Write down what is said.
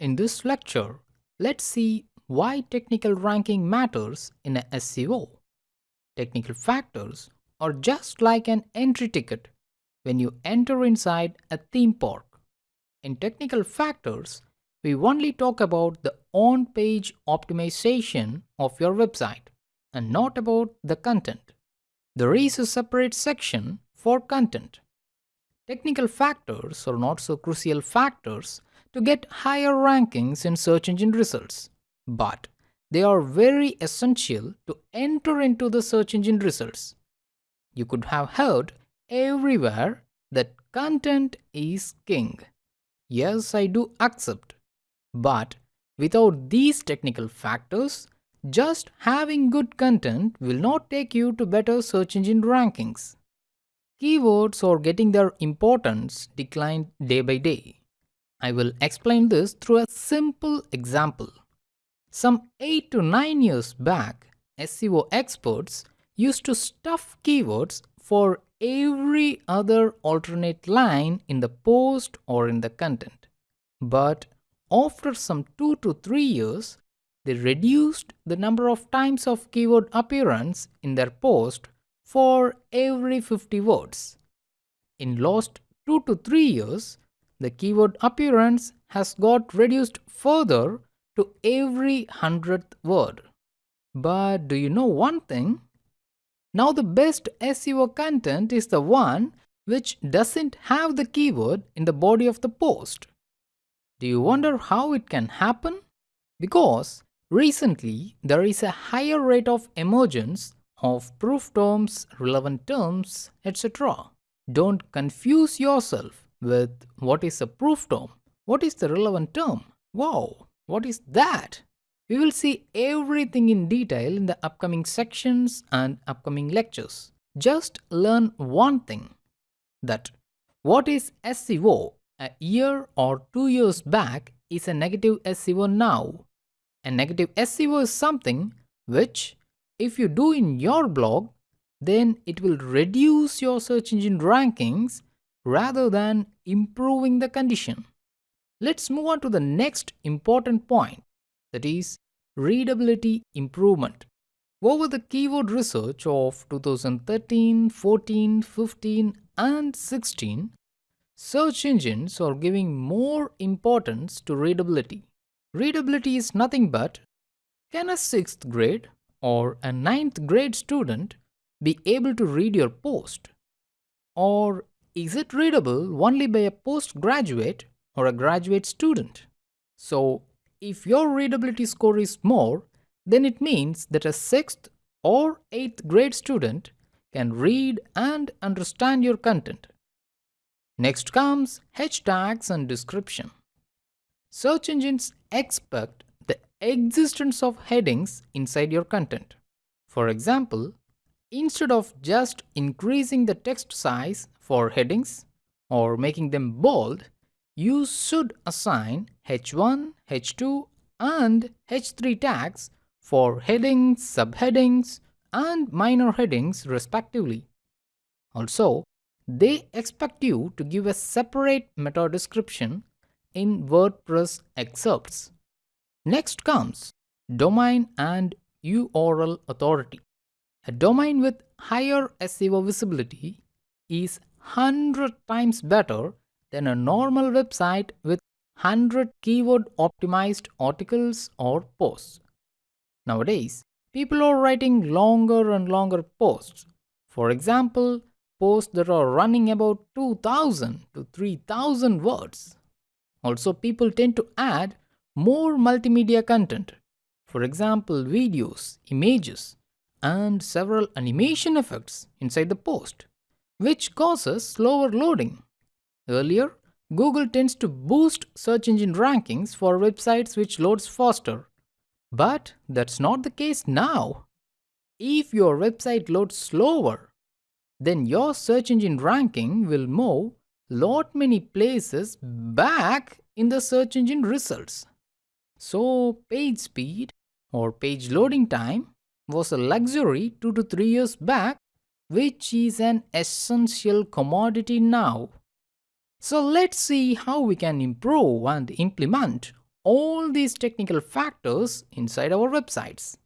In this lecture, let's see why technical ranking matters in a SEO. Technical factors are just like an entry ticket when you enter inside a theme park. In technical factors, we only talk about the on-page optimization of your website and not about the content. There is a separate section for content. Technical factors are not so crucial factors to get higher rankings in search engine results, but they are very essential to enter into the search engine results. You could have heard everywhere that content is king. Yes, I do accept. But without these technical factors, just having good content will not take you to better search engine rankings. Keywords are getting their importance declined day by day. I will explain this through a simple example. Some 8 to 9 years back, SEO experts used to stuff keywords for every other alternate line in the post or in the content. But after some 2 to 3 years, they reduced the number of times of keyword appearance in their post for every 50 words. In last 2 to 3 years, the keyword appearance has got reduced further to every 100th word. But do you know one thing? Now the best SEO content is the one which doesn't have the keyword in the body of the post. Do you wonder how it can happen? Because recently there is a higher rate of emergence of proof terms, relevant terms, etc. Don't confuse yourself with what is a proof term, what is the relevant term. Wow, what is that? We will see everything in detail in the upcoming sections and upcoming lectures. Just learn one thing that what is SEO a year or two years back is a negative SEO now. A negative SEO is something which if you do in your blog then it will reduce your search engine rankings rather than improving the condition. Let's move on to the next important point that is readability improvement. Over the keyword research of 2013, 14, 15 and 16, search engines are giving more importance to readability. Readability is nothing but can a 6th grade or a ninth grade student be able to read your post? Or is it readable only by a postgraduate or a graduate student? So if your readability score is more, then it means that a 6th or 8th grade student can read and understand your content. Next comes H tags and description. Search engines expect the existence of headings inside your content. For example, instead of just increasing the text size for headings or making them bold, you should assign H1, H2 and H3 tags for headings, subheadings and minor headings respectively. Also, they expect you to give a separate meta description in WordPress excerpts. Next comes domain and URL authority. A domain with higher SEO visibility is 100 times better than a normal website with 100 keyword optimized articles or posts. Nowadays, people are writing longer and longer posts. For example, posts that are running about 2000 to 3000 words. Also, people tend to add more multimedia content. For example, videos, images, and several animation effects inside the post, which causes slower loading. Earlier, Google tends to boost search engine rankings for websites which loads faster. But that's not the case now. If your website loads slower, then your search engine ranking will move lot many places back in the search engine results. So page speed or page loading time was a luxury 2 to 3 years back which is an essential commodity now. So let's see how we can improve and implement all these technical factors inside our websites.